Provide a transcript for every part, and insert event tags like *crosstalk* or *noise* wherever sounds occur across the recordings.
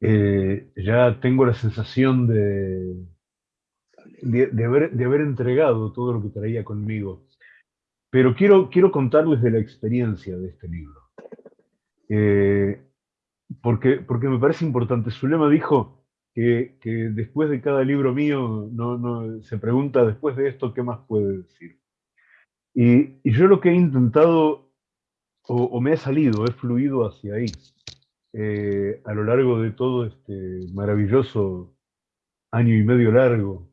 eh, ya tengo la sensación de, de, haber, entregado todo lo que traía conmigo. Pero quiero, quiero contarles de la experiencia de este libro. Eh, porque, porque me parece importante. Zulema dijo que, que, después de cada libro mío no, no, se pregunta después de esto qué más puede decir. Y, y yo lo que he intentado, o, o, me ha salido, he fluido hacia ahí, eh, a lo largo de todo este maravilloso año y medio largo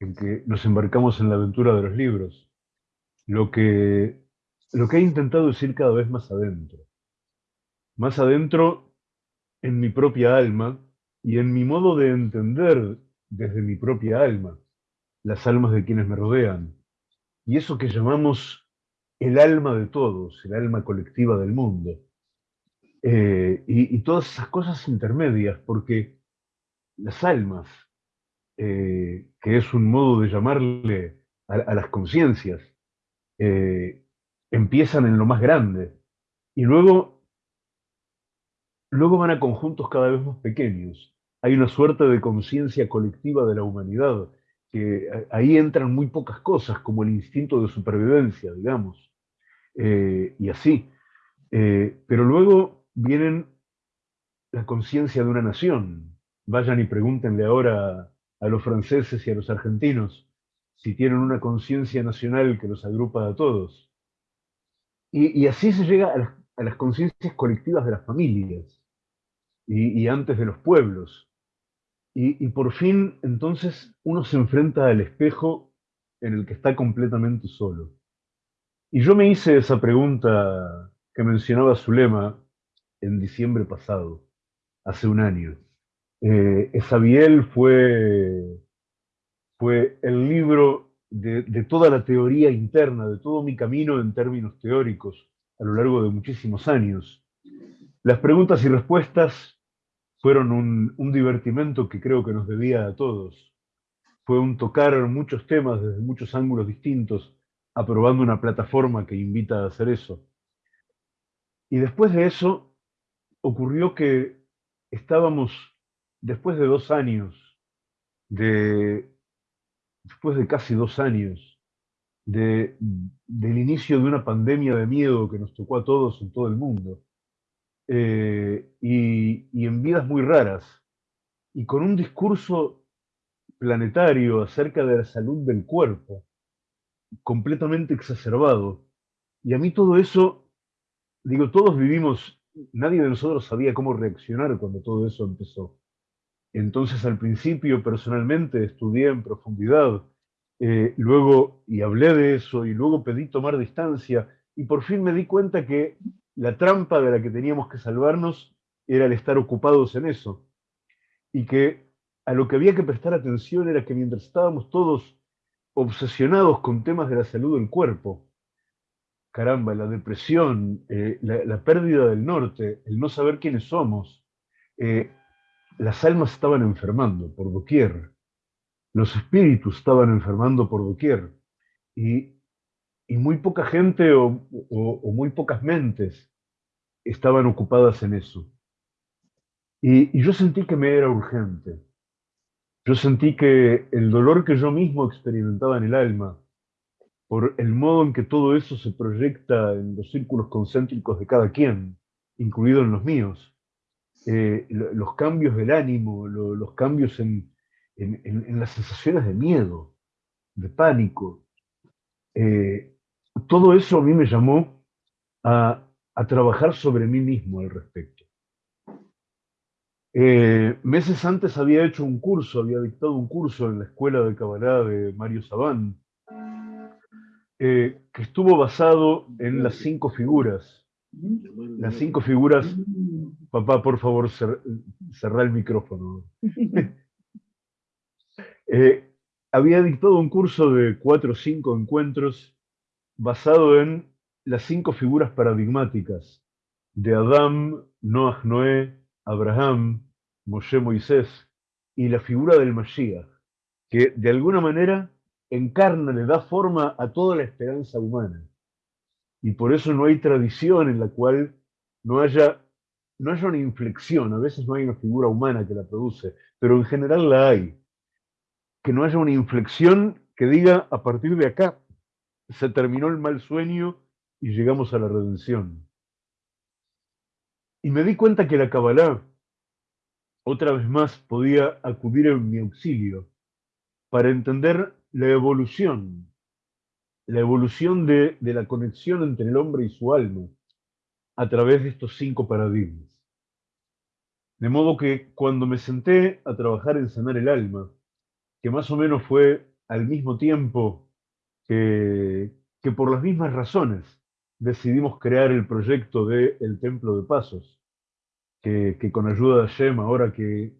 en que nos embarcamos en la aventura de los libros, lo que, lo que he intentado es ir cada vez más adentro. Más adentro en mi propia alma y en mi modo de entender desde mi propia alma las almas de quienes me rodean. Y eso que llamamos el alma de todos, el alma colectiva del mundo. Eh, y, todas esas cosas intermedias, porque las almas, eh, que es un modo de llamarle a, las conciencias, eh, empiezan en lo más grande y luego, luego van a conjuntos cada vez más pequeños. Hay una suerte de conciencia colectiva de la humanidad, que ahí entran muy pocas cosas, como el instinto de supervivencia, digamos, y así. pero luego vienen la conciencia de una nación. Vayan y pregúntenle ahora a los franceses y a los argentinos si tienen una conciencia nacional que los agrupa a todos. Y, así se llega a las, conciencias colectivas de las familias y, antes de los pueblos. Y, y por fin, entonces, uno se enfrenta al espejo en el que está completamente solo. Y yo me hice esa pregunta que mencionaba Zulema en diciembre pasado, hace un año. Eh, Esabiel fue, fue el libro de, toda la teoría interna, de todo mi camino en términos teóricos a lo largo de muchísimos años. Las preguntas y respuestas fueron un, un divertimento que creo que nos debía a todos. Fue un tocar muchos temas desde muchos ángulos distintos, aprobando una plataforma que invita a hacer eso. Y después de eso, ocurrió que estábamos, después de dos años, de, después de casi dos años, de, del inicio de una pandemia de miedo que nos tocó a todos en todo el mundo, eh, y, y en vidas muy raras, y con un discurso planetario acerca de la salud del cuerpo, completamente exacerbado. Y a mí todo eso, digo, todos vivimos nadie de nosotros sabía cómo reaccionar cuando todo eso empezó. Entonces al principio personalmente estudié en profundidad, eh, luego y hablé de eso y luego pedí tomar distancia y por fin me di cuenta que la trampa de la que teníamos que salvarnos era el estar ocupados en eso y que a lo que había que prestar atención era que mientras estábamos todos obsesionados con temas de la salud del cuerpo, caramba, la depresión, eh, la, pérdida del norte, el no saber quiénes somos, eh, las almas estaban enfermando por doquier, los espíritus estaban enfermando por doquier, y, muy poca gente o, muy pocas mentes estaban ocupadas en eso. y yo sentí que me era urgente. Yo sentí que el dolor que yo mismo experimentaba en el alma, por el modo en que todo eso se proyecta en los círculos concéntricos de cada quien, incluido en los míos. Eh, los cambios del ánimo, los cambios en, las sensaciones de miedo, de pánico. Eh, todo eso a mí me llamó a, trabajar sobre mí mismo al respecto. Eh, meses antes había hecho un curso, había dictado un curso en la escuela de Cabalá de Mario Sabán, eh, que estuvo basado en las cinco figuras. Las cinco figuras, papá, por favor, cerrá el micrófono. *laughs* Eh, había dictado un curso de cuatro o cinco encuentros basado en las cinco figuras paradigmáticas de Adán, Noah, Noé, Abraham, Moshe, Moisés y la figura del Mashiach, que de alguna manera encarna, le da forma a toda la esperanza humana. Y por eso no hay tradición en la cual no haya no haya una inflexión, a veces no hay una figura humana que la produce, pero en general la hay. Que no haya una inflexión que diga, a partir de acá se terminó el mal sueño y llegamos a la redención. Y me di cuenta que la Kabbalah, otra vez más, podía acudir en mi auxilio para entender la evolución, la evolución de, de la conexión entre el hombre y su alma a través de estos cinco paradigmas. De modo que cuando me senté a trabajar en sanar el alma, que más o menos fue al mismo tiempo que, que por las mismas razones decidimos crear el proyecto de El Templo de Pasos, que, que con ayuda de Hashem, ahora que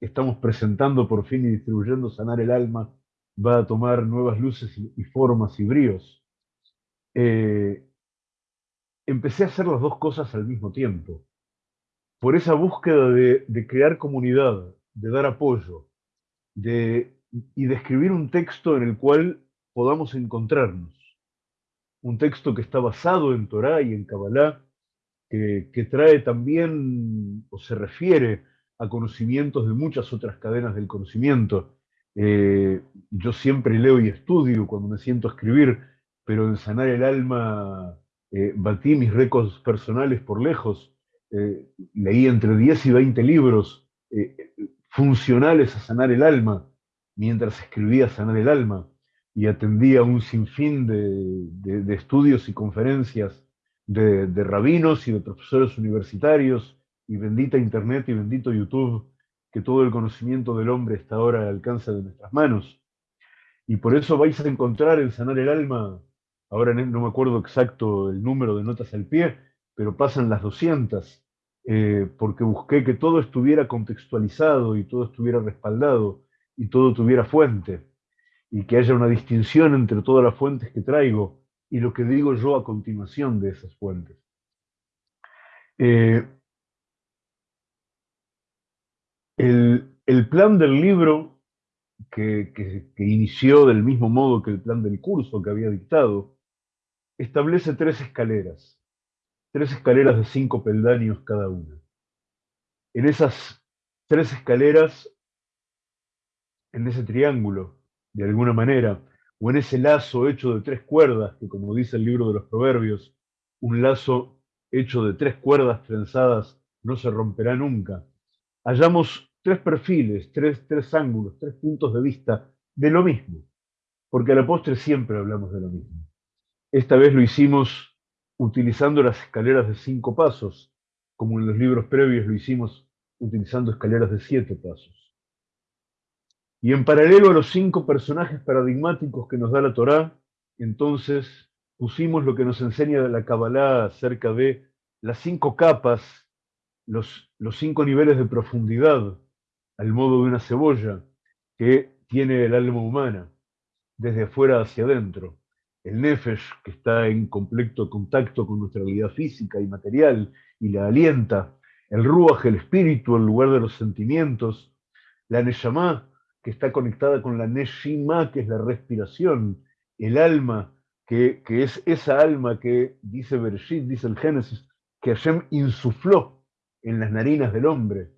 estamos presentando por fin y distribuyendo Sanar el Alma, va a tomar nuevas luces y, formas y bríos. Eh, empecé a hacer las dos cosas al mismo tiempo. Por esa búsqueda de, crear comunidad, de dar apoyo, de, y de escribir un texto en el cual podamos encontrarnos. Un texto que está basado en Torah y en Kabbalah, que trae también o se refiere a conocimientos de muchas otras cadenas del conocimiento. Eh, yo siempre leo y estudio cuando me siento a escribir, pero en sanar el alma eh, batí mis récords personales por lejos, eh, leí entre 10 y 20 libros funcionales a sanar el alma, mientras escribía Sanar el alma, y atendía un sinfín de, de, estudios y conferencias de, de, rabinos y de profesores universitarios, y bendita Internet y bendito YouTube, que todo el conocimiento del hombre está ahora al alcance de nuestras manos. Y por eso vais a encontrar en Sanar el Alma ahora no me acuerdo exacto el número de notas al pie, pero pasan las 200, eh, porque busqué que todo estuviera contextualizado y todo estuviera respaldado y todo tuviera fuente, y que haya una distinción entre todas las fuentes que traigo y lo que digo yo a continuación de esas fuentes. Eh, el, plan del libro, que, que inició del mismo modo que el plan del curso que había dictado, establece tres escaleras, tres escaleras de cinco peldaños cada una. En esas tres escaleras, en ese triángulo, de alguna manera, o en ese lazo hecho de tres cuerdas, que como dice el libro de los proverbios, un lazo hecho de tres cuerdas trenzadas no se romperá nunca, hallamos tres perfiles, tres, tres ángulos, tres puntos de vista de lo mismo, porque a la postre siempre hablamos de lo mismo. Esta vez lo hicimos utilizando las escaleras de cinco pasos, como en los libros previos lo hicimos utilizando escaleras de siete pasos. Y en paralelo a los cinco personajes paradigmáticos que nos da la Torá, entonces pusimos lo que nos enseña la Kabbalah acerca de las cinco capas, los, los cinco niveles de profundidad, al modo de una cebolla, que tiene el alma humana, desde afuera hacia adentro. El nefesh, que está en completo contacto con nuestra realidad física y material y la alienta, el ruach, el espíritu, el lugar de los sentimientos, la neshama, que está conectada con la neshima, que es la respiración, el alma, que, es esa alma que, dice Bereshit, dice el Génesis, que Hashem insufló en las narinas del hombre,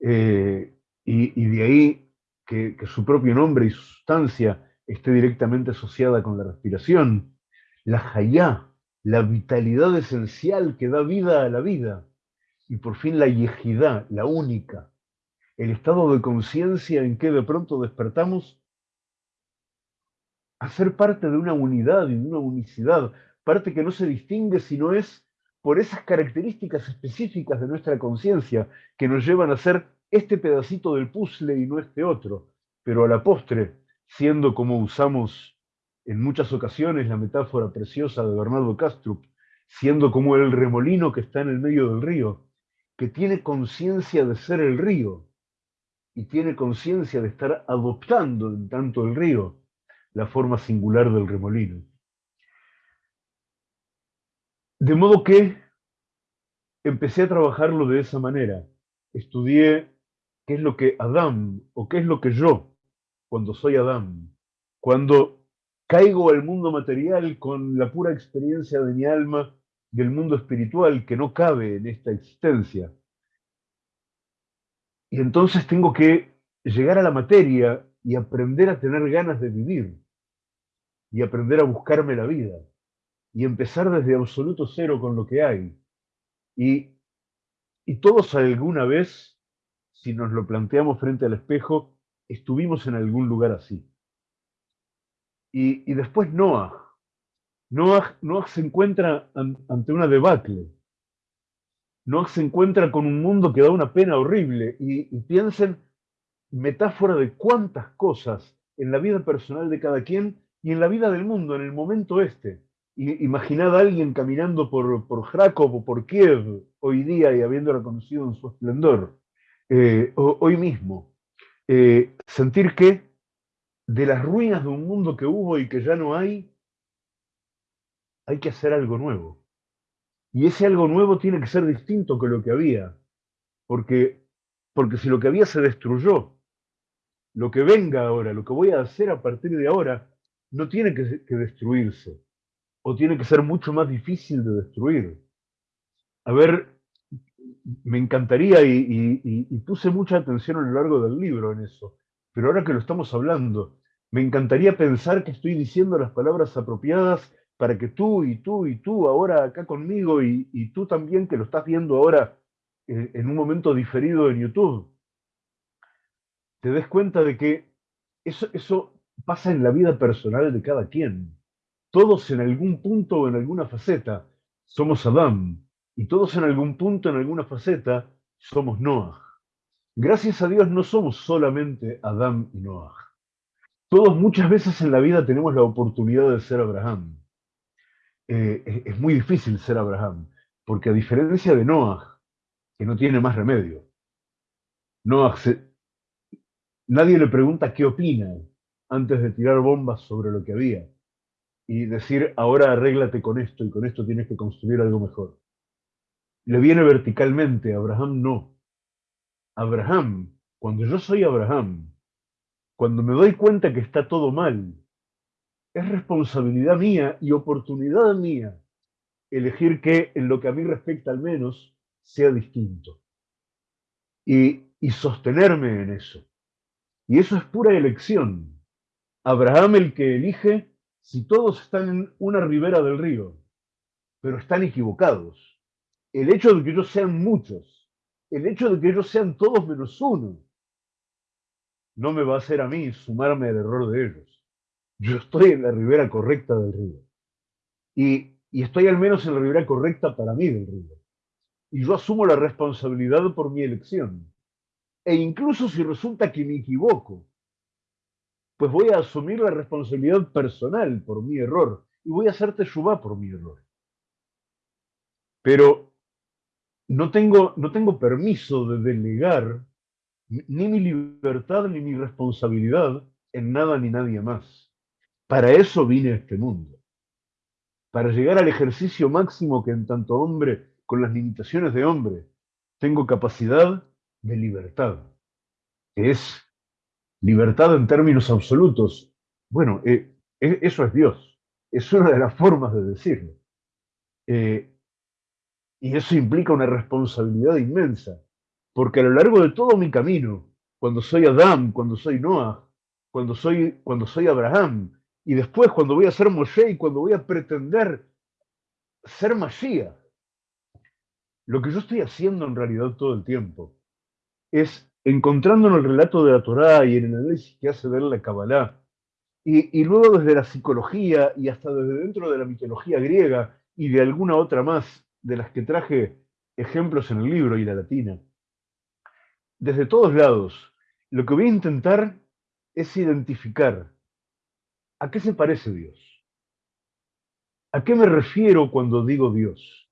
eh, y, de ahí que, su propio nombre y sustancia esté directamente asociada con la respiración, la hayá, la vitalidad esencial que da vida a la vida, y por fin la yejidá, la única, el estado de conciencia en que de pronto despertamos a ser parte de una unidad y de una unicidad, parte que no se distingue si no es por esas características específicas de nuestra conciencia que nos llevan a ser este pedacito del puzzle y no este otro, pero a la postre siendo como usamos en muchas ocasiones la metáfora preciosa de Bernardo Castrup, siendo como el remolino que está en el medio del río, que tiene conciencia de ser el río y tiene conciencia de estar adoptando en tanto el río la forma singular del remolino. De modo que empecé a trabajarlo de esa manera. Estudié qué es lo que Adán o qué es lo que yo cuando soy Adán, cuando caigo al mundo material con la pura experiencia de mi alma del mundo espiritual que no cabe en esta existencia, Y entonces tengo que llegar a la materia y aprender a tener ganas de vivir y aprender a buscarme la vida y empezar desde absoluto cero con lo que hay. Y, y todos alguna vez, si nos lo planteamos frente al espejo, estuvimos en algún lugar así. Y, después Noah. Noah. Se encuentra ante una debacle. Noah se encuentra con un mundo que da una pena horrible. Y, piensen, metáfora de cuántas cosas en la vida personal de cada quien y en la vida del mundo, en el momento este. imaginad a alguien caminando por, por o por Kiev hoy día y habiendo reconocido en su esplendor, eh, hoy mismo. Eh, sentir que de las ruinas de un mundo que hubo y que ya no hay, hay que hacer algo nuevo. Y ese algo nuevo tiene que ser distinto que lo que había, porque, porque si lo que había se destruyó, lo que venga ahora, lo que voy a hacer a partir de ahora, no tiene que, destruirse, o tiene que ser mucho más difícil de destruir. A ver, me encantaría y, puse mucha atención a lo largo del libro en eso, pero ahora que lo estamos hablando, me encantaría pensar que estoy diciendo las palabras apropiadas para que tú y tú y tú ahora acá conmigo y, tú también que lo estás viendo ahora eh, en un momento diferido en YouTube, te des cuenta de que eso, eso pasa en la vida personal de cada quien. Todos en algún punto o en alguna faceta somos Adán, y todos en algún punto, en alguna faceta, somos Noah. Gracias a Dios no somos solamente Adán y Noah. Todos muchas veces en la vida tenemos la oportunidad de ser Abraham. Eh, es muy difícil ser Abraham, porque a diferencia de Noah, que no tiene más remedio, Noah Nadie le pregunta qué opina antes de tirar bombas sobre lo que había y decir, ahora arréglate con esto y con esto tienes que construir algo mejor. Le viene verticalmente, Abraham no. Abraham, cuando yo soy Abraham, cuando me doy cuenta que está todo mal, es responsabilidad mía y oportunidad mía elegir que, en lo que a mí respecta al menos, sea distinto. Y, y sostenerme en eso. Y eso es pura elección. Abraham el que elige si todos están en una ribera del río, pero están equivocados. El hecho de que ellos sean muchos, el hecho de que ellos sean todos menos uno, no me va a hacer a mí sumarme al error de ellos. Yo estoy en la ribera correcta del río. Y, y estoy al menos en la ribera correcta para mí del río. Y yo asumo la responsabilidad por mi elección. E incluso si resulta que me equivoco, pues voy a asumir la responsabilidad personal por mi error y voy a hacerte Teshuvah por mi error. Pero no tengo, no tengo permiso de delegar ni mi libertad ni mi responsabilidad en nada ni nadie más. Para eso vine a este mundo. Para llegar al ejercicio máximo que en tanto hombre, con las limitaciones de hombre, tengo capacidad de libertad, es libertad en términos absolutos. Bueno, eh, e, eso es Dios, es una de las formas de decirlo. Eh, y eso implica una responsabilidad inmensa, porque a lo largo de todo mi camino, cuando soy Adán, cuando soy Noah, cuando soy, cuando soy Abraham, y después cuando voy a ser Moshe y cuando voy a pretender ser Mashiach, lo que yo estoy haciendo en realidad todo el tiempo es encontrando en el relato de la Torá y en el análisis que hace ver la Kabbalah, y, y, luego desde la psicología y hasta desde dentro de la mitología griega y de alguna otra más de las que traje ejemplos en el libro y la latina, desde todos lados, lo que voy a intentar es identificar a qué se parece Dios. ¿A qué me refiero cuando digo Dios?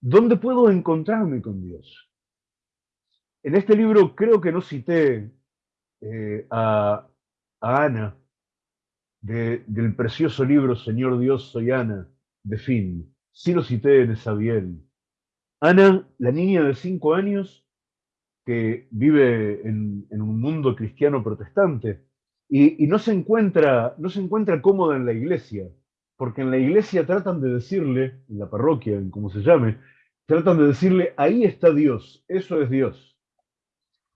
¿Dónde puedo encontrarme con Dios? En este libro creo que no cité eh, a, Ana, del precioso libro Señor Dios, soy Ana, de Finn. Sí lo cité en Esabiel. Ana, la niña de cinco años que vive en, un mundo cristiano protestante y, no, se encuentra, no se encuentra cómoda en la iglesia, porque en la iglesia tratan de decirle, en la parroquia, en como se llame, tratan de decirle, ahí está Dios, eso es Dios.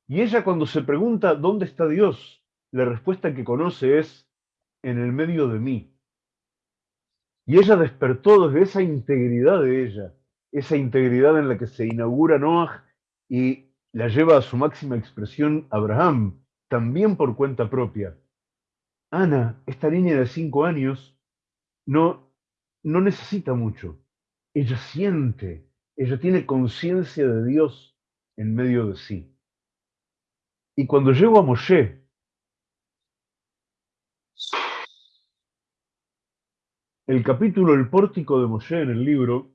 Y ella cuando se pregunta dónde está Dios, la respuesta que conoce es en el medio de mí. Y ella despertó desde esa integridad de ella, esa integridad en la que se inaugura Noah y la lleva a su máxima expresión Abraham, también por cuenta propia. Ana, esta niña de cinco años, no, no necesita mucho. Ella siente, ella tiene conciencia de Dios en medio de sí. Y cuando llego a Moshe, el capítulo El pórtico de Moshe en el libro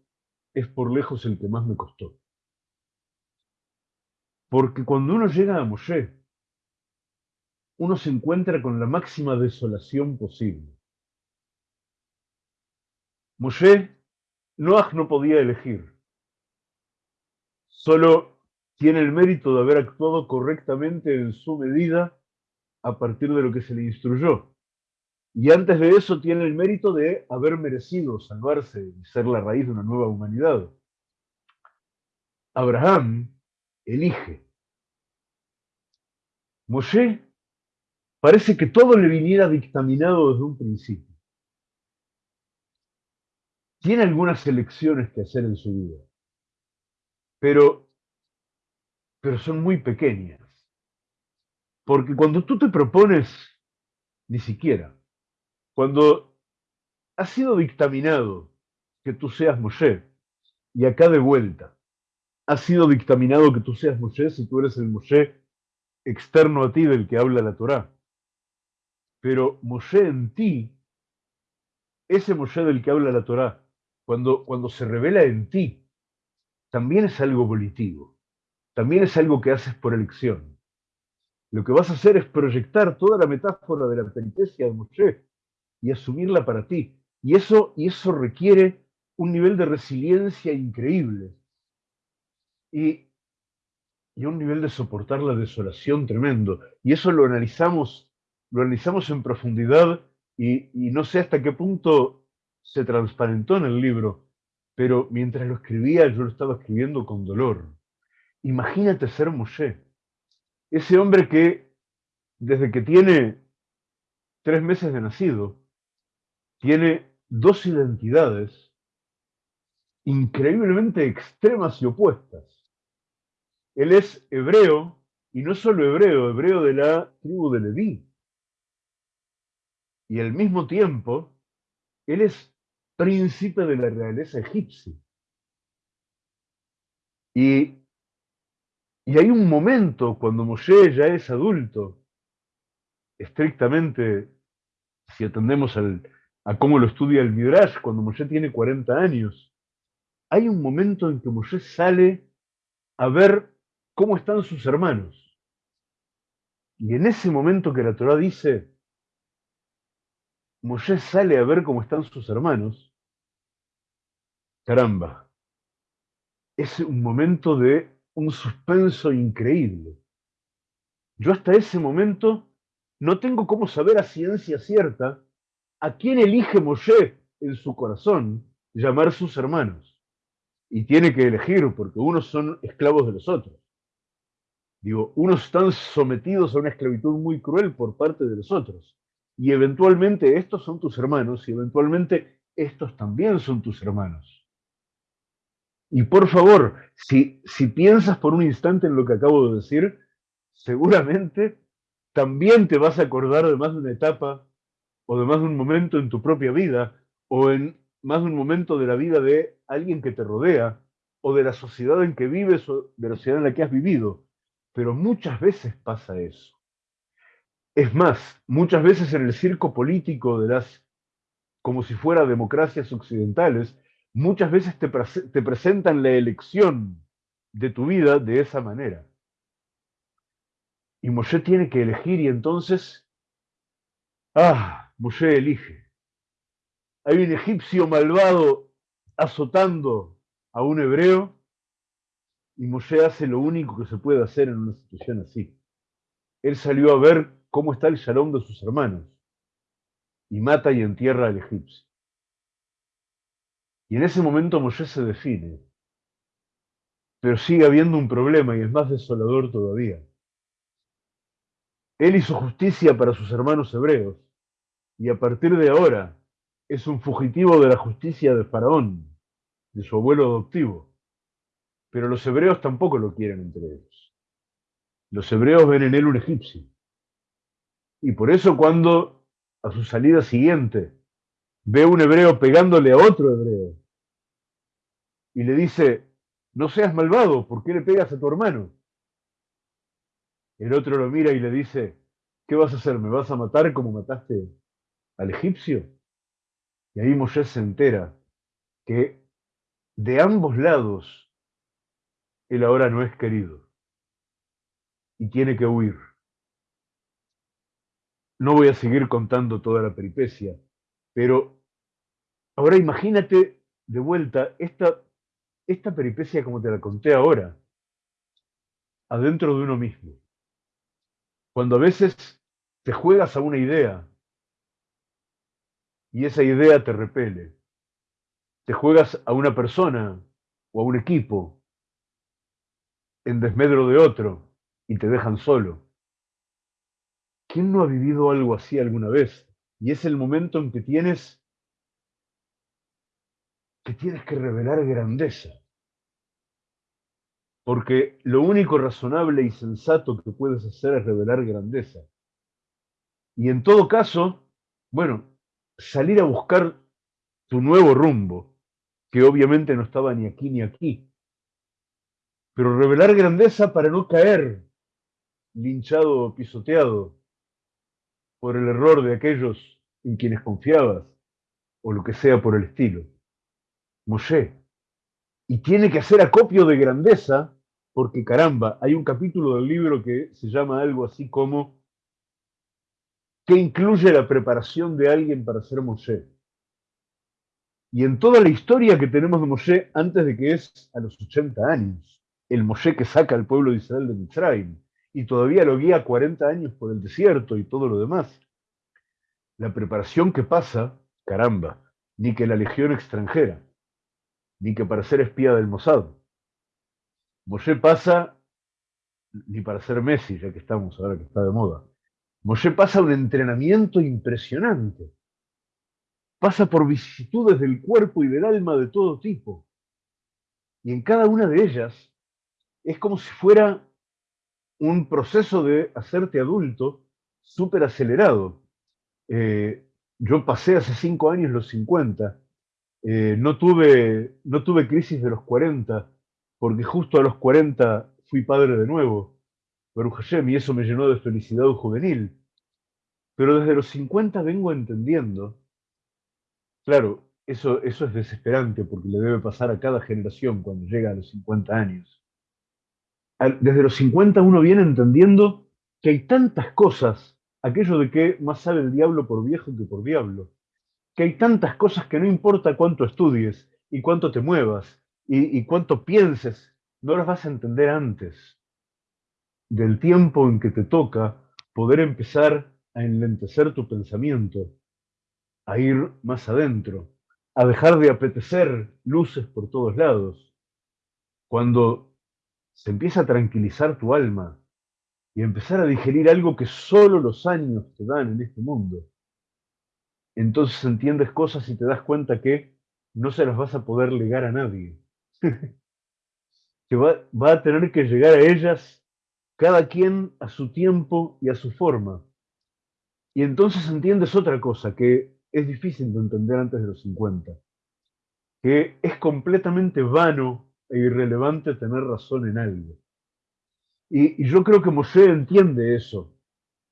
es por lejos el que más me costó. Porque cuando uno llega a Moshe, uno se encuentra con la máxima desolación posible. Moshe, Noach no podía elegir. Solo tiene el mérito de haber actuado correctamente en su medida a partir de lo que se le instruyó. Y antes de eso tiene el mérito de haber merecido salvarse y ser la raíz de una nueva humanidad. Abraham elige. Moshe parece que todo le viniera dictaminado desde un principio. Tiene algunas elecciones que hacer en su vida, pero pero son muy pequeñas. Porque cuando tú te propones, ni siquiera, cuando ha sido dictaminado que tú seas Moshe, y acá de vuelta, ha sido dictaminado que tú seas Moshe si tú eres el Moshe externo a ti del que habla la Torá. Pero Moshe en ti, ese Moshe del que habla la Torá, cuando, cuando se revela en ti, también es algo volitivo también es algo que haces por elección. Lo que vas a hacer es proyectar toda la metáfora de la peripecia de Moshe y asumirla para ti. Y eso, y eso requiere un nivel de resiliencia increíble y, y un nivel de soportar la desolación tremendo. Y eso lo analizamos, lo analizamos en profundidad y, no sé hasta qué punto se transparentó en el libro, pero mientras lo escribía yo lo estaba escribiendo con dolor Imagínate ser Moshe, ese hombre que desde que tiene tres meses de nacido, tiene dos identidades increíblemente extremas y opuestas. Él es hebreo, y no solo hebreo, hebreo de la tribu de Leví. Y al mismo tiempo, él es príncipe de la realeza egipcia. Y y hay un momento cuando Moshe ya es adulto, estrictamente, si atendemos a cómo lo estudia el Midrash, cuando Moshe tiene 40 años, hay un momento en que Moshe sale a ver cómo están sus hermanos. Y en ese momento que la Torah dice, Moshe sale a ver cómo están sus hermanos, caramba, es un momento de un suspenso increíble. Yo hasta ese momento no tengo cómo saber a ciencia cierta a quién elige Moshe en su corazón llamar sus hermanos. Y tiene que elegir porque unos son esclavos de los otros. Digo, unos están sometidos a una esclavitud muy cruel por parte de los otros. Y eventualmente estos son tus hermanos y eventualmente estos también son tus hermanos. Y por favor, si, si piensas por un instante en lo que acabo de decir, seguramente también te vas a acordar de más de una etapa o de más de un momento en tu propia vida o en más de un momento de la vida de alguien que te rodea o de la sociedad en que vives o de la sociedad en la que has vivido. Pero muchas veces pasa eso. Es más, muchas veces en el circo político de las, como si fuera democracias occidentales, muchas veces te, te presentan la elección de tu vida de esa manera. Y Moshe tiene que elegir y entonces, ah, Moshe elige. Hay un egipcio malvado azotando a un hebreo y Moshe hace lo único que se puede hacer en una situación así. Él salió a ver cómo está el shalom de sus hermanos y mata y entierra al egipcio. Y en ese momento Moshe se define. Pero sigue habiendo un problema y es más desolador todavía. Él hizo justicia para sus hermanos hebreos y a partir de ahora es un fugitivo de la justicia de Faraón, de su abuelo adoptivo. Pero los hebreos tampoco lo quieren entre ellos. Los hebreos ven en él un egipcio. Y por eso cuando a su salida siguiente ve un hebreo pegándole a otro hebreo y le dice, no seas malvado, ¿por qué le pegas a tu hermano? El otro lo mira y le dice, ¿qué vas a hacer? ¿Me vas a matar como mataste al egipcio? Y ahí Moshe se entera que de ambos lados él ahora no es querido y tiene que huir. No voy a seguir contando toda la peripecia, pero ahora imagínate de vuelta esta, esta peripecia como te la conté ahora, adentro de uno mismo. Cuando a veces te juegas a una idea y esa idea te repele. Te juegas a una persona o a un equipo en desmedro de otro y te dejan solo. ¿Quién no ha vivido algo así alguna vez? Y es el momento en que tienes que tienes que revelar grandeza. Porque lo único razonable y sensato que puedes hacer es revelar grandeza. Y en todo caso, bueno, salir a buscar tu nuevo rumbo, que obviamente no estaba ni aquí ni aquí. Pero revelar grandeza para no caer linchado o pisoteado por el error de aquellos en quienes confiabas, o lo que sea por el estilo. Moshe. Y tiene que hacer acopio de grandeza, porque caramba, hay un capítulo del libro que se llama algo así como que incluye la preparación de alguien para ser Moshe. Y en toda la historia que tenemos de Moshe, antes de que es a los 80 años, el Moshe que saca al pueblo de Israel de Mitzrayim, y todavía lo guía 40 años por el desierto y todo lo demás. La preparación que pasa, caramba, ni que la legión extranjera, ni que para ser espía del Mossad. Moshe pasa, ni para ser Messi, ya que estamos ahora que está de moda. Moshe pasa un entrenamiento impresionante. Pasa por vicisitudes del cuerpo y del alma de todo tipo. Y en cada una de ellas es como si fuera un proceso de hacerte adulto súper acelerado. Eh, yo pasé hace cinco años los 50. Eh, no, tuve, no tuve crisis de los 40, porque justo a los 40 fui padre de nuevo. Baruch Hashem, y eso me llenó de felicidad juvenil. Pero desde los 50 vengo entendiendo, claro, eso, eso es desesperante porque le debe pasar a cada generación cuando llega a los 50 años. Desde los 50 uno viene entendiendo que hay tantas cosas, aquello de que más sabe el diablo por viejo que por diablo, que hay tantas cosas que no importa cuánto estudies y cuánto te muevas y, y cuánto pienses, no las vas a entender antes del tiempo en que te toca poder empezar a enlentecer tu pensamiento, a ir más adentro, a dejar de apetecer luces por todos lados. Cuando se empieza a tranquilizar tu alma y empezar a digerir algo que solo los años te dan en este mundo, entonces entiendes cosas y te das cuenta que no se las vas a poder legar a nadie. *laughs* que va, a tener que llegar a ellas cada quien a su tiempo y a su forma. Y entonces entiendes otra cosa que es difícil de entender antes de los 50, que es completamente vano e irrelevante tener razón en algo. Y, yo creo que Moshe entiende eso,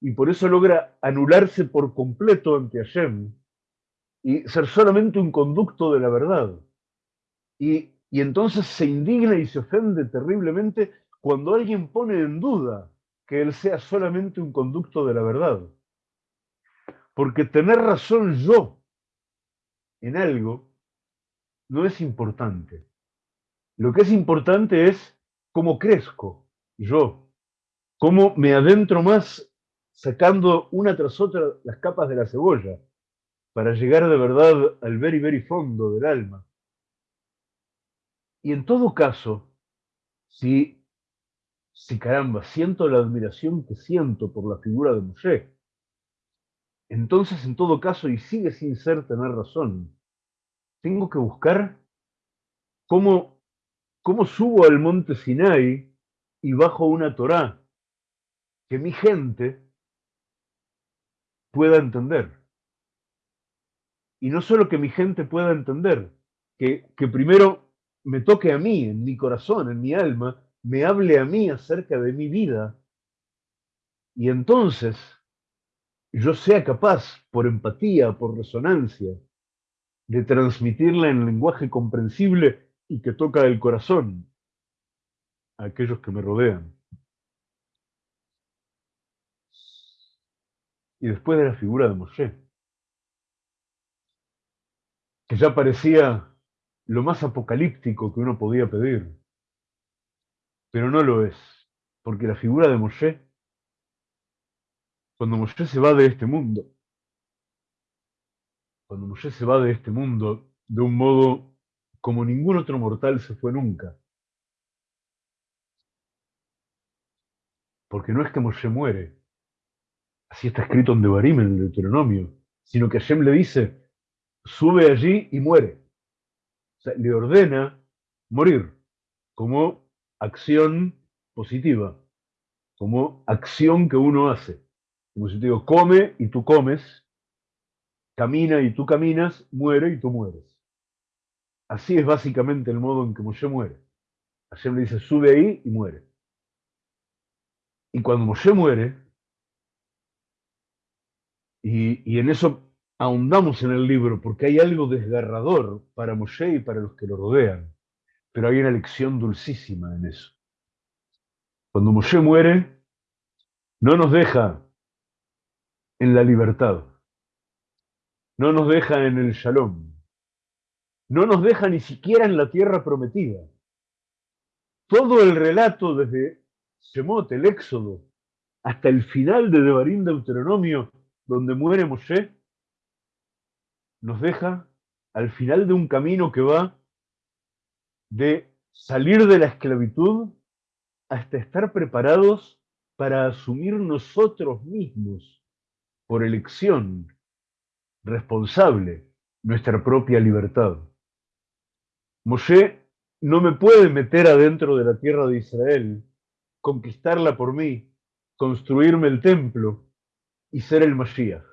y por eso logra anularse por completo ante Hashem y ser solamente un conducto de la verdad. Y, y entonces se indigna y se ofende terriblemente cuando alguien pone en duda que él sea solamente un conducto de la verdad. Porque tener razón yo en algo no es importante. Lo que es importante es cómo crezco yo, cómo me adentro más sacando una tras otra las capas de la cebolla para llegar de verdad al very, very fondo del alma. Y en todo caso, si si caramba, siento la admiración que siento por la figura de Moshe, entonces en todo caso, y sigue sin ser tener razón, tengo que buscar cómo, cómo subo al monte Sinai y bajo una Torá que mi gente pueda entender. Y no solo que mi gente pueda entender, que, que primero me toque a mí, en mi corazón, en mi alma, me hable a mí acerca de mi vida. Y entonces yo sea capaz, por empatía, por resonancia, de transmitirla en lenguaje comprensible y que toca el corazón a aquellos que me rodean. Y después de la figura de Moshe, que ya parecía lo más apocalíptico que uno podía pedir, pero no lo es, porque la figura de Moshe, cuando Moshe se va de este mundo, cuando Moshe se va de este mundo de un modo como ningún otro mortal se fue nunca, porque no es que Moshe muere, así está escrito en Devarim, en el Deuteronomio, sino que Hashem le dice, sube allí y muere. Le ordena morir como acción positiva, como acción que uno hace. Como si te digo, come y tú comes, camina y tú caminas, muere y tú mueres. Así es básicamente el modo en que Moshe muere. Hashem le dice, sube ahí y muere. Y cuando Moshe muere, y, y en eso ahondamos en el libro porque hay algo desgarrador para Moshe y para los que lo rodean, pero hay una lección dulcísima en eso. Cuando Moshe muere, no nos deja en la libertad, no nos deja en el shalom, no nos deja ni siquiera en la tierra prometida. Todo el relato desde Shemot, el Éxodo, hasta el final de Devarim Deuteronomio, donde muere Moshe, nos deja al final de un camino que va de salir de la esclavitud hasta estar preparados para asumir nosotros mismos, por elección responsable, nuestra propia libertad. Moshe no me puede meter adentro de la tierra de Israel, conquistarla por mí, construirme el templo y ser el Mashiach.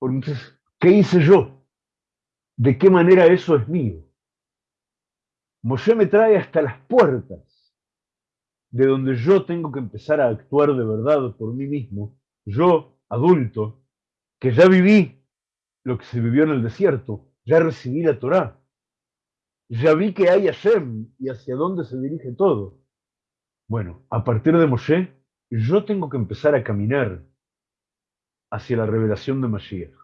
Entonces, ¿qué hice yo? ¿De qué manera eso es mío? Moshe me trae hasta las puertas de donde yo tengo que empezar a actuar de verdad por mí mismo, yo, adulto, que ya viví lo que se vivió en el desierto, ya recibí la Torá, ya vi que hay Hashem y hacia dónde se dirige todo. Bueno, a partir de Moshe, yo tengo que empezar a caminar hacia la revelación de Mashiach.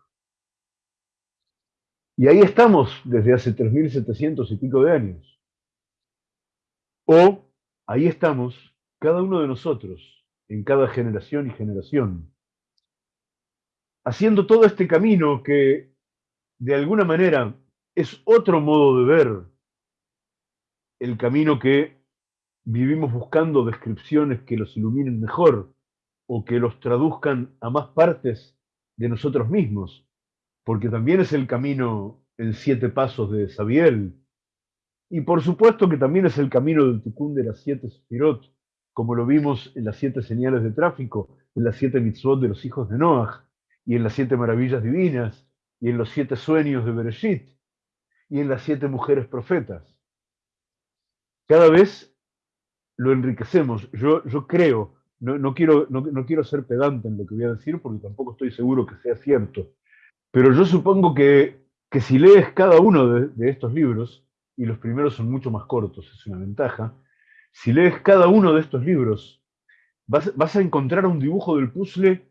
Y ahí estamos desde hace 3.700 y pico de años. O ahí estamos cada uno de nosotros, en cada generación y generación, haciendo todo este camino que de alguna manera es otro modo de ver el camino que vivimos buscando descripciones que los iluminen mejor o que los traduzcan a más partes de nosotros mismos, porque también es el camino en siete pasos de Sabiel, y por supuesto que también es el camino del Tikkun de las siete Sefirot, como lo vimos en las siete señales de tráfico, en las siete mitzvot de los hijos de Noah, y en las siete maravillas divinas, y en los siete sueños de Bereshit, y en las siete mujeres profetas. Cada vez lo enriquecemos. Yo, yo creo no, quiero, no, quiero ser pedante en lo que voy a decir porque tampoco estoy seguro que sea cierto, pero yo supongo que, que si lees cada uno de, estos libros, y los primeros son mucho más cortos, es una ventaja, si lees cada uno de estos libros, vas, a encontrar un dibujo del puzzle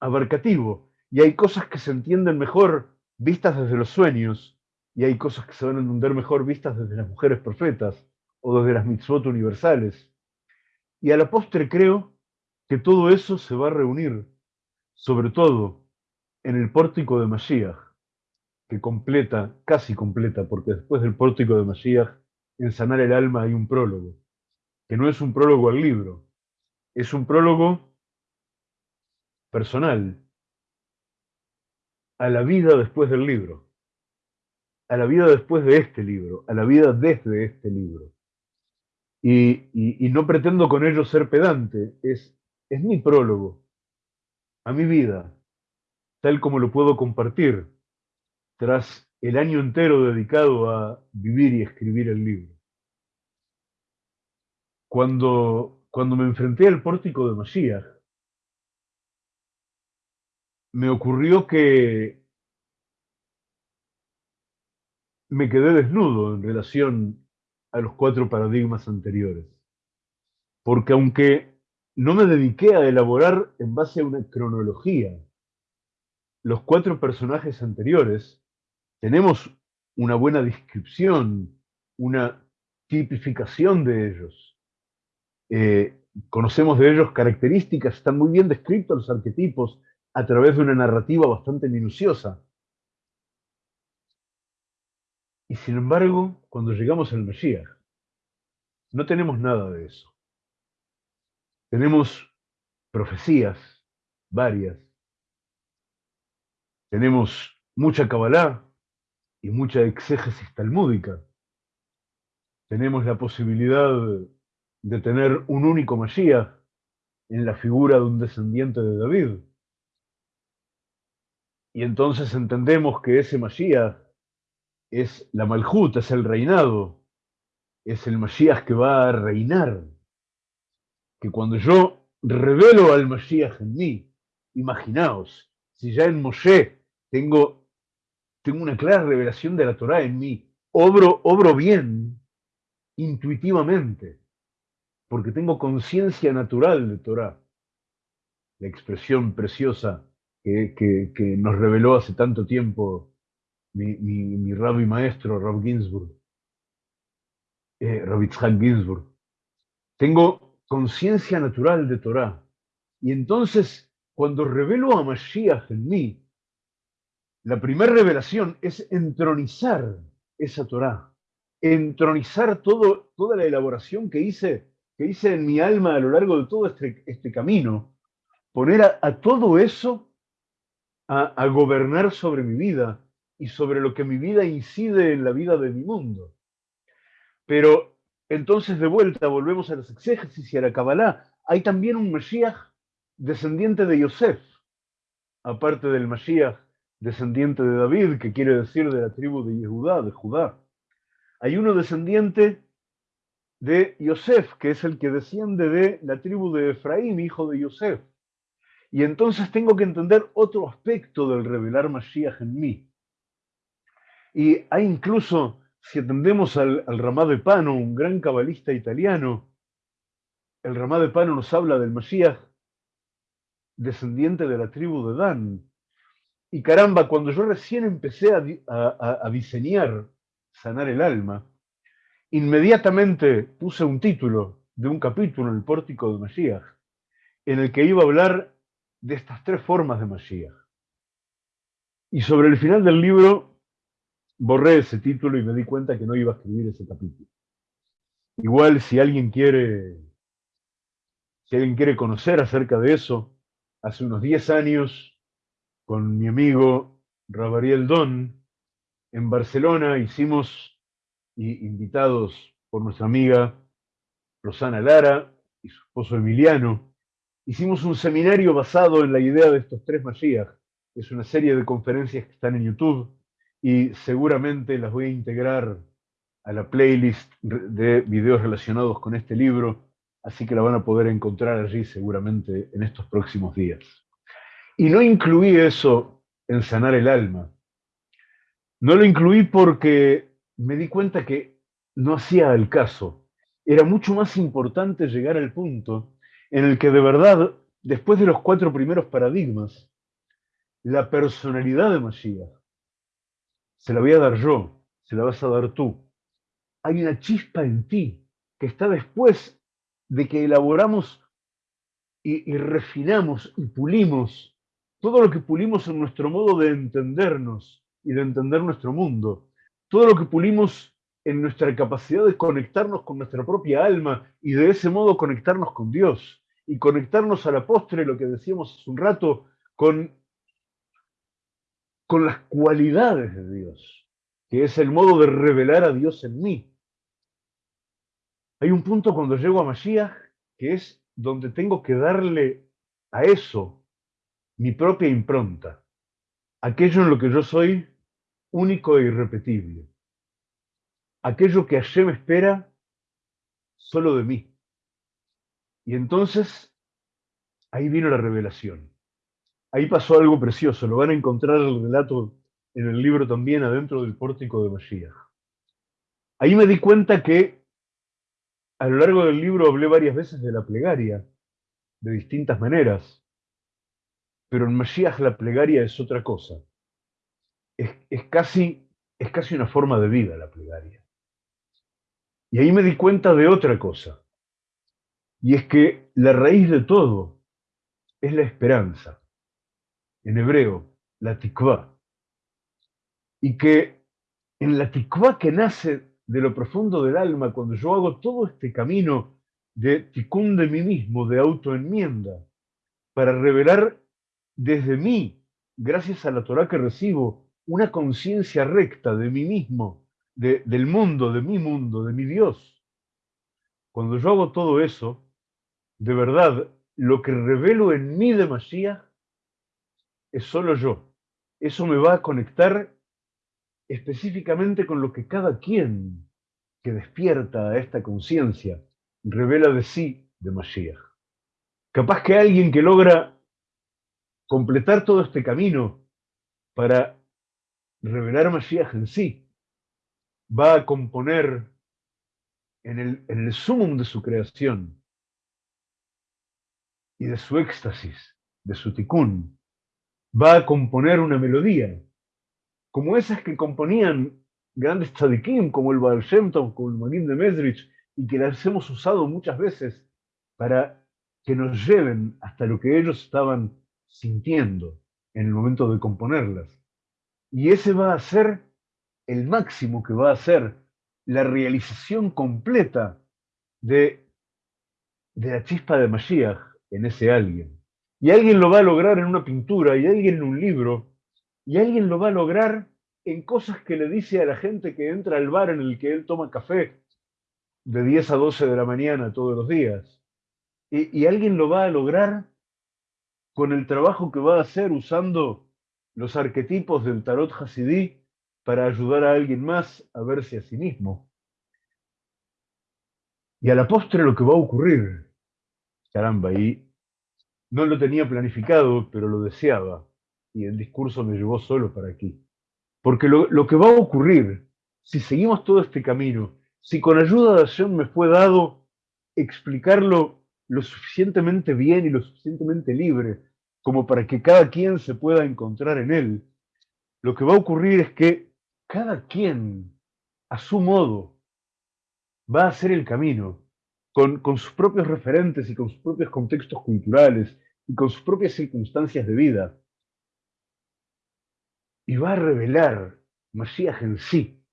abarcativo, y hay cosas que se entienden mejor vistas desde los sueños, y hay cosas que se van a entender mejor vistas desde las mujeres profetas, o desde las mitzvot universales. Y a la postre creo que todo eso se va a reunir, sobre todo en el pórtico de Mashiach, que completa, casi completa, porque después del pórtico de Mashiach, en sanar el alma hay un prólogo. que no es un prólogo al libro, es un prólogo personal a la vida después del libro, a la vida después de este libro, a la vida desde este libro. Y, no pretendo con ello ser pedante, es, es mi prólogo a mi vida, tal como lo puedo compartir tras el año entero dedicado a vivir y escribir el libro. Cuando, cuando me enfrenté al pórtico de Mashiach, me ocurrió que me quedé desnudo en relación a los cuatro paradigmas anteriores. Porque aunque no me dediqué a elaborar en base a una cronología los cuatro personajes anteriores, tenemos una buena descripción, una tipificación de ellos. Eh, conocemos de ellos características, están muy bien descritos los arquetipos a través de una narrativa bastante minuciosa. Y sin embargo, cuando llegamos al Mashiach, no tenemos nada de eso. Tenemos profecías varias. Tenemos mucha Kabbalah, y mucha exégesis talmúdica. Tenemos la posibilidad de tener un único Mashiach en la figura de un descendiente de David. Y entonces entendemos que ese Mashiach es la Malhut, es el reinado, es el Mashiach que va a reinar. Que cuando yo revelo al Mashiach en mí, imaginaos, si ya en Moshe tengo tengo una clara revelación de la Torah en mí, obro, obro bien, intuitivamente, porque tengo conciencia natural de Torah. La expresión preciosa que, nos reveló hace tanto tiempo mi, rabbi maestro, Rab Ginsburg, eh, Ginsburg. Tengo conciencia natural de Torah. Y entonces, cuando revelo a Mashiach en mí, la primera revelación es entronizar esa Torá, entronizar toda la elaboración que hice, que hice en mi alma a lo largo de todo este, este camino, poner a, todo eso a, a gobernar sobre mi vida y sobre lo que mi vida incide en la vida de mi mundo. Pero entonces de vuelta volvemos a las exégesis y a la Kabbalah. Hay también un Mashiach descendiente de Yosef, aparte del Mashiach descendiente de David, que quiere decir de la tribu de Judá, de Judá. Hay uno descendiente de Yosef, que es el que desciende de la tribu de Efraín, hijo de Yosef. Y entonces tengo que entender otro aspecto del revelar Mashiach en mí. Y hay incluso, si atendemos al, al Ramá de Pano, un gran cabalista italiano, el Ramá de Pano nos habla del Mashiach descendiente de la tribu de Dan, y caramba, cuando yo recién empecé a, diseñar Sanar el Alma, inmediatamente puse un título de un capítulo en el pórtico de Mashiach, en el que iba a hablar de estas tres formas de Mashiach. Y sobre el final del libro borré ese título y me di cuenta que no iba a escribir ese capítulo. Igual si alguien quiere, si alguien quiere conocer acerca de eso, hace unos 10 años con mi amigo Rabariel Don en Barcelona. Hicimos, invitados por nuestra amiga Rosana Lara y su esposo Emiliano, hicimos un seminario basado en la idea de estos tres Mashiach. Es una serie de conferencias que están en YouTube y seguramente las voy a integrar a la playlist de videos relacionados con este libro, así que la van a poder encontrar allí seguramente en estos próximos días. Y no incluí eso en sanar el alma. No lo incluí porque me di cuenta que no hacía el caso. Era mucho más importante llegar al punto en el que de verdad, después de los cuatro primeros paradigmas, la personalidad de Mashiach se la voy a dar yo, se la vas a dar tú. Hay una chispa en ti que está después de que elaboramos y, y refinamos y pulimos todo lo que pulimos en nuestro modo de entendernos y de entender nuestro mundo, todo lo que pulimos en nuestra capacidad de conectarnos con nuestra propia alma y de ese modo conectarnos con Dios y conectarnos a la postre, lo que decíamos hace un rato, con, con las cualidades de Dios, que es el modo de revelar a Dios en mí. Hay un punto cuando llego a Mashiach que es donde tengo que darle a eso mi propia impronta, aquello en lo que yo soy único e irrepetible aquello que me espera solo de mí. Y entonces, ahí vino la revelación. Ahí pasó algo precioso. Lo van a encontrar el relato en el libro también, adentro del pórtico de Mashiach. Ahí me di cuenta que a lo largo del libro hablé varias veces de la plegaria, de distintas maneras, pero en Mashiach la plegaria es otra cosa. Es, es, casi, es casi una forma de vida la plegaria. Y ahí me di cuenta de otra cosa. Y es que la raíz de todo es la esperanza. En hebreo, la tikvah. Y que en la tikvah que nace de lo profundo del alma, cuando yo hago todo este camino de tikkun de mí mismo, de autoenmienda, para revelar desde mí, gracias a la Torah que recibo, una conciencia recta de mí mismo, del mundo, de mi mundo, de mi Dios. Cuando yo hago todo eso, de verdad, lo que revelo en mí de Mashiach es solo yo. Eso me va a conectar específicamente con lo que cada quien que despierta a esta conciencia revela de sí de Mashiach. Capaz que alguien que logra completar todo este camino para revelar Mashiach en sí, va a componer en el, en el sumum de su creación y de su éxtasis, de su tikkun, va a componer una melodía, como esas que componían grandes tzadikim, como el Baal Shem como el Magin de Mesrich, y que las hemos usado muchas veces para que nos lleven hasta lo que ellos estaban sintiendo en el momento de componerlas. Y ese va a ser el máximo que va a ser la realización completa de, de la chispa de Mashiach en ese alguien. Y alguien lo va a lograr en una pintura, y alguien en un libro, y alguien lo va a lograr en cosas que le dice a la gente que entra al bar en el que él toma café de 10 a 12 de la mañana todos los días. Y, y alguien lo va a lograr con el trabajo que va a hacer usando los arquetipos del tarot hasidí para ayudar a alguien más a verse a sí mismo. Y a la postre lo que va a ocurrir, caramba, y no lo tenía planificado, pero lo deseaba, y el discurso me llevó solo para aquí. Porque lo, lo que va a ocurrir, si seguimos todo este camino, si con ayuda de Hashem me fue dado explicarlo lo suficientemente bien y lo suficientemente libre como para que cada quien se pueda encontrar en él, lo que va a ocurrir es que cada quien, a su modo, va a hacer el camino, con, sus propios referentes y con sus propios contextos culturales y con sus propias circunstancias de vida. Y va a revelar Masías en sí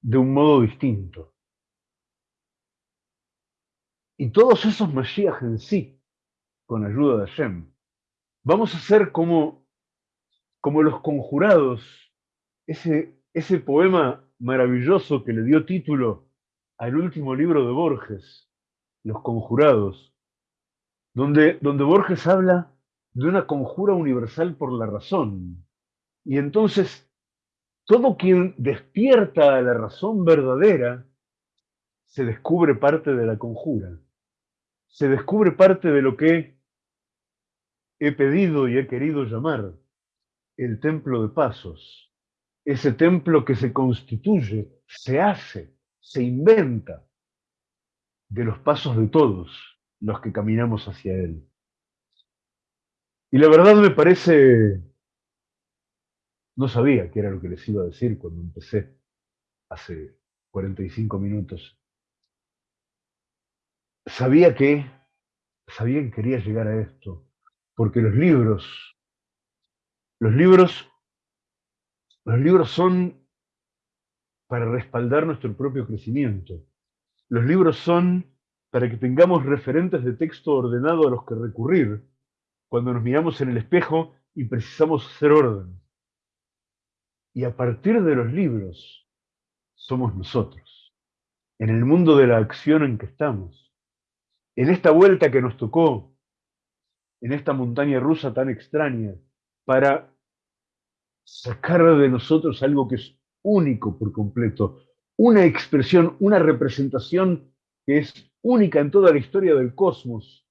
de un modo distinto. Y todos esos Masías en sí, con ayuda de Hashem, vamos a ser como, como los conjurados, ese ese poema maravilloso que le dio título al último libro de Borges, Los Conjurados, donde, donde Borges habla de una conjura universal por la razón. Y entonces, todo quien despierta a la razón verdadera, se descubre parte de la conjura, se descubre parte de lo que he pedido y he querido llamar el templo de pasos ese templo que se constituye, se hace, se inventa de los pasos de todos los que caminamos hacia él. Y la verdad me parece, no sabía qué era lo que les iba a decir cuando empecé hace 45 minutos. Sabía que, sabía que quería llegar a esto, porque los libros, los libros los libros son para respaldar nuestro propio crecimiento. Los libros son para que tengamos referentes de texto ordenado a los que recurrir cuando nos miramos en el espejo y precisamos hacer orden. Y a partir de los libros somos nosotros, en el mundo de la acción en que estamos, en esta vuelta que nos tocó, en esta montaña rusa tan extraña, para sacar de nosotros algo que es único por completo, una expresión, una representación que es única en toda la historia del cosmos,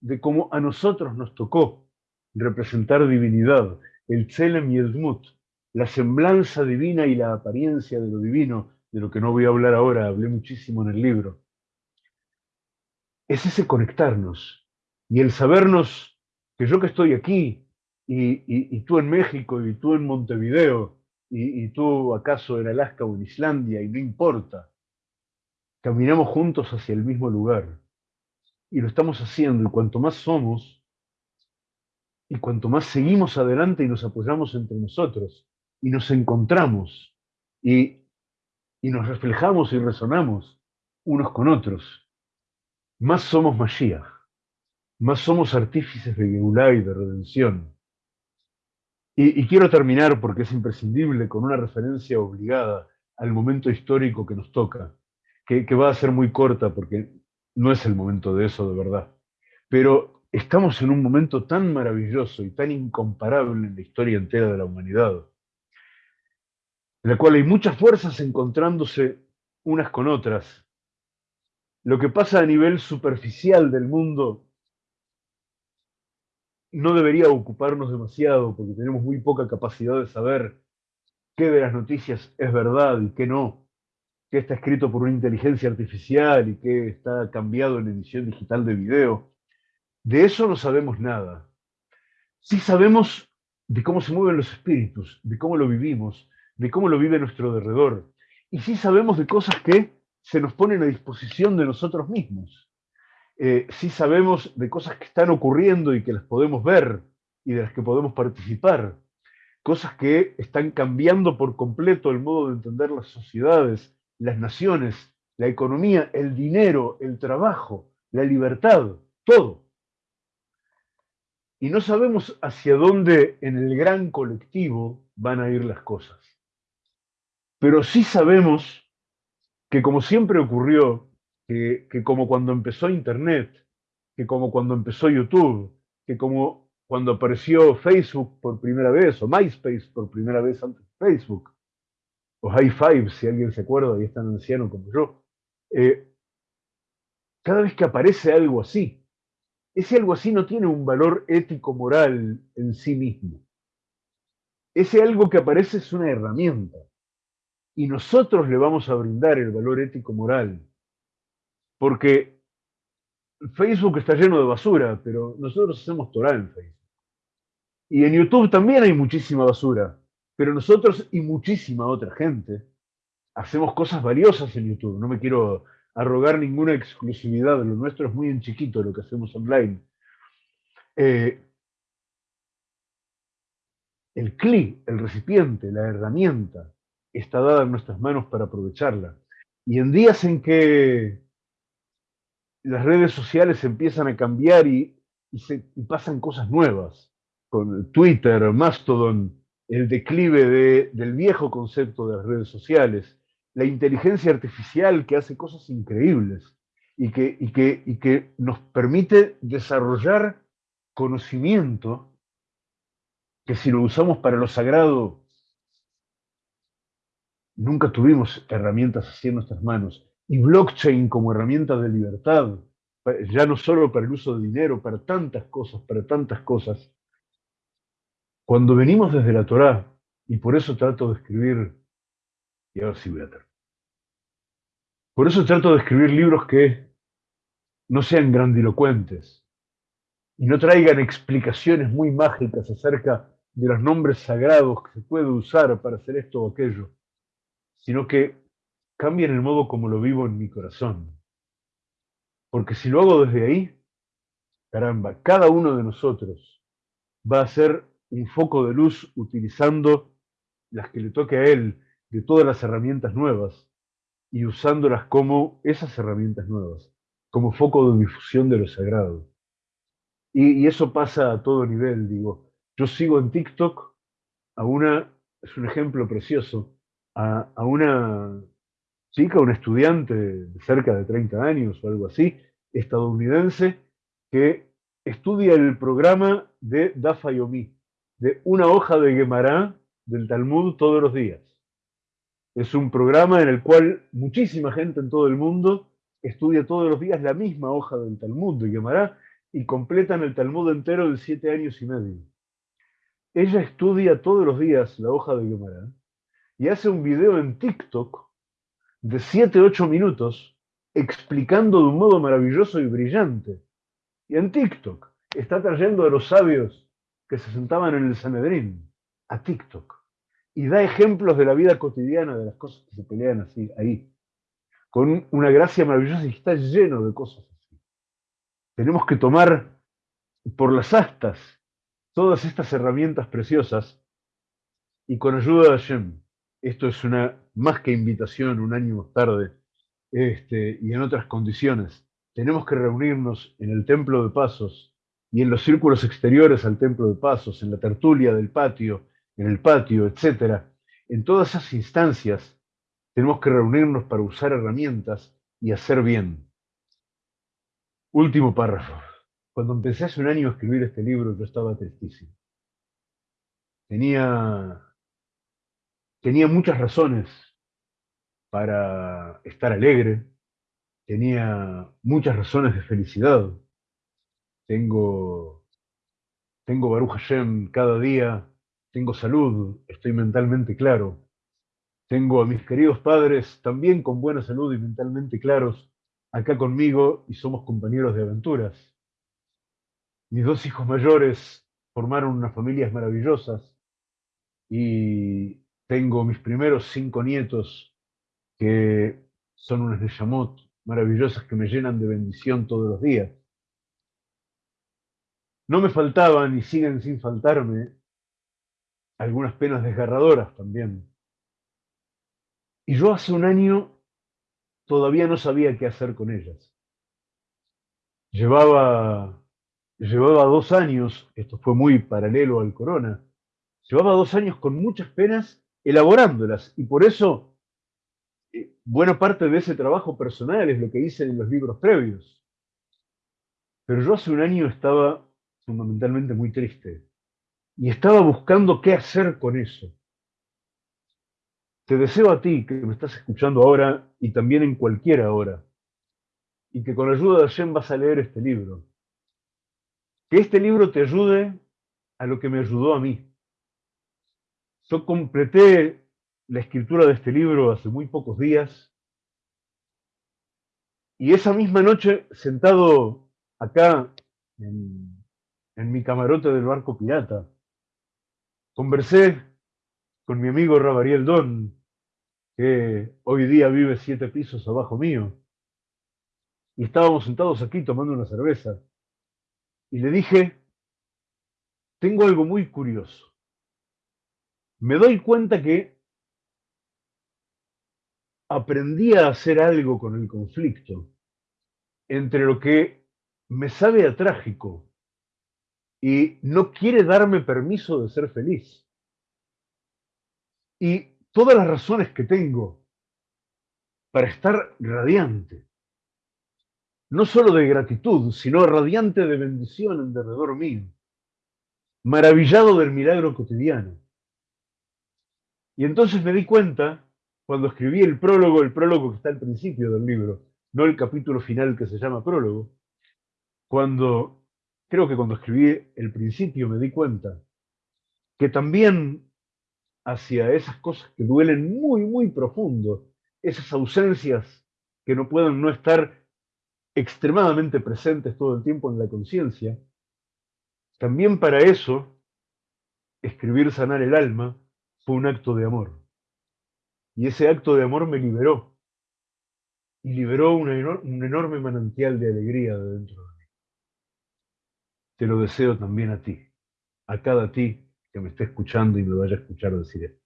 de cómo a nosotros nos tocó representar divinidad, el Tselem y el Dmut, la semblanza divina y la apariencia de lo divino, de lo que no voy a hablar ahora, hablé muchísimo en el libro. Es ese conectarnos y el sabernos que yo que estoy aquí y, tú en México y tú en Montevideo y, tú acaso en Alaska o en Islandia y no importa, caminamos juntos hacia el mismo lugar. Y lo estamos haciendo y cuanto más somos y cuanto más seguimos adelante y nos apoyamos entre nosotros y nos encontramos y, y nos reflejamos y resonamos unos con otros, más somos Mashiach, más somos artífices de Geulah y de redención. Y, quiero terminar, porque es imprescindible, con una referencia obligada al momento histórico que nos toca, que, que va a ser muy corta porque no es el momento de eso de verdad. Pero estamos en un momento tan maravilloso y tan incomparable en la historia entera de la humanidad, en la cual hay muchas fuerzas encontrándose unas con otras. Lo que pasa a nivel superficial del mundo no debería ocuparnos demasiado porque tenemos muy poca capacidad de saber qué de las noticias es verdad y qué no, qué está escrito por una inteligencia artificial y qué está cambiado en edición digital de video. De eso no sabemos nada. Sí sabemos de cómo se mueven los espíritus, de cómo lo vivimos, de cómo lo vive nuestro alrededor. Y sí sabemos de cosas que se nos ponen a disposición de nosotros mismos. Eh, sí sabemos de cosas que están ocurriendo y que las podemos ver y de las que podemos participar. Cosas que están cambiando por completo el modo de entender las sociedades, las naciones, la economía, el dinero, el trabajo, la libertad, todo. Y no sabemos hacia dónde en el gran colectivo van a ir las cosas. Pero sí sabemos que como siempre ocurrió, que, como cuando empezó Internet, que como cuando empezó YouTube, que como cuando apareció Facebook por primera vez, o MySpace por primera vez antes de Facebook, o High Five, si alguien se acuerda y es tan anciano como yo, eh, cada vez que aparece algo así, ese algo así no tiene un valor ético-moral en sí mismo. Ese algo que aparece es una herramienta y nosotros le vamos a brindar el valor ético-moral. Porque Facebook está lleno de basura, pero nosotros hacemos Torah en Facebook. Y en YouTube también hay muchísima basura, pero nosotros y muchísima otra gente hacemos cosas valiosas en YouTube. No me quiero arrogar ninguna exclusividad, lo nuestro es muy en chiquito lo que hacemos online. Eh, el CLI, el recipiente, la herramienta, está dada en nuestras manos para aprovecharla. Y en días en que las redes sociales empiezan a cambiar y, pasan cosas nuevas, con Twitter, Mastodon, el declive del viejo concepto de las redes sociales, la inteligencia artificial que hace cosas increíbles y que nos permite desarrollar conocimiento que si lo usamos para lo sagrado Nunca tuvimos herramientas así en nuestras manos. Y blockchain como herramienta de libertad, ya no solo para el uso de dinero, para tantas cosas, para tantas cosas. Cuando venimos desde la Torá, y por eso trato de escribir, y ahora sí voy a terminar. Por eso trato de escribir libros que no sean grandilocuentes y no traigan explicaciones muy mágicas acerca de los nombres sagrados que se puede usar para hacer esto o aquello sino que cambien el modo como lo vivo en mi corazón. Porque si lo hago desde ahí, caramba, cada uno de nosotros va a ser un foco de luz utilizando las que le toque a él de todas las herramientas nuevas y usándolas como esas herramientas nuevas, como foco de difusión de lo sagrado. Y, eso pasa a todo nivel, digo. Yo sigo en TikTok a una, es un ejemplo precioso, a una chica, una estudiante de cerca de 30 años o algo así, estadounidense, que estudia el programa de Dafa Yomi, de una hoja de Gemara del Talmud todos los días. Es un programa en el cual muchísima gente en todo el mundo estudia todos los días la misma hoja del Talmud de Gemara y completan el Talmud entero de siete años y medio. Ella estudia todos los días la hoja de Gemara y hace un video en TikTok de 7-8 minutos explicando de un modo maravilloso y brillante. Y en TikTok está trayendo a los sabios que se sentaban en el Sanedrín a TikTok y da ejemplos de la vida cotidiana de las cosas que se pelean así ahí, con una gracia maravillosa y está lleno de cosas así. Tenemos que tomar por las astas todas estas herramientas preciosas y con ayuda de Hashem esto es una más que invitación un año más tarde, este, y en otras condiciones. Tenemos que reunirnos en el templo de pasos y en los círculos exteriores al templo de pasos, en la tertulia del patio, en el patio, etc. En todas esas instancias tenemos que reunirnos para usar herramientas y hacer bien. Último párrafo. Cuando empecé hace un año a escribir este libro, yo estaba tristísimo. Tenía tenía muchas razones para estar alegre, tenía muchas razones de felicidad. Tengo, tengo Baruch Hashem cada día, tengo salud, estoy mentalmente claro. Tengo a mis queridos padres también con buena salud y mentalmente claros acá conmigo y somos compañeros de aventuras. Mis dos hijos mayores formaron unas familias maravillosas y tengo mis primeros cinco nietos que son unas Neshamot maravillosas que me llenan de bendición todos los días. No me faltaban y siguen sin faltarme algunas penas desgarradoras también. Y yo hace un año todavía no sabía qué hacer con ellas. Llevaba, llevaba dos años, esto fue muy paralelo al corona, llevaba dos años con muchas penas elaborándolas. Y por eso, eh, buena parte de ese trabajo personal es lo que hice en los libros previos. Pero yo hace un año estaba fundamentalmente muy triste y estaba buscando qué hacer con eso. Te deseo a ti que me estás escuchando ahora y también en cualquier hora, y que con la ayuda de Hashem vas a leer este libro. Que este libro te ayude a lo que me ayudó a mí. Yo completé la escritura de este libro hace muy pocos días. Y esa misma noche, sentado acá en, mi camarote del barco pirata, conversé con mi amigo Rabariel Don, que hoy día vive siete pisos abajo mío, y estábamos sentados aquí tomando una cerveza, y le dije, tengo algo muy curioso me doy cuenta que aprendí a hacer algo con el conflicto entre lo que me sabe a trágico y no quiere darme permiso de ser feliz. Y todas las razones que tengo para estar radiante, no solo de gratitud, sino radiante de bendición en derredor mío, maravillado del milagro cotidiano. Y entonces me di cuenta, cuando escribí el prólogo, el prólogo que está al principio del libro, no el capítulo final que se llama prólogo, cuando, creo que cuando escribí el principio me di cuenta que también hacia esas cosas que duelen muy, muy profundo, esas ausencias que no pueden no estar extremadamente presentes todo el tiempo en la conciencia, también para eso, escribir sanar el alma fue un acto de amor. Y ese acto de amor me liberó. Y liberó un enorme manantial de alegría de dentro de mí. Te lo deseo también a ti, a cada ti que me esté escuchando y me vaya a escuchar decir esto.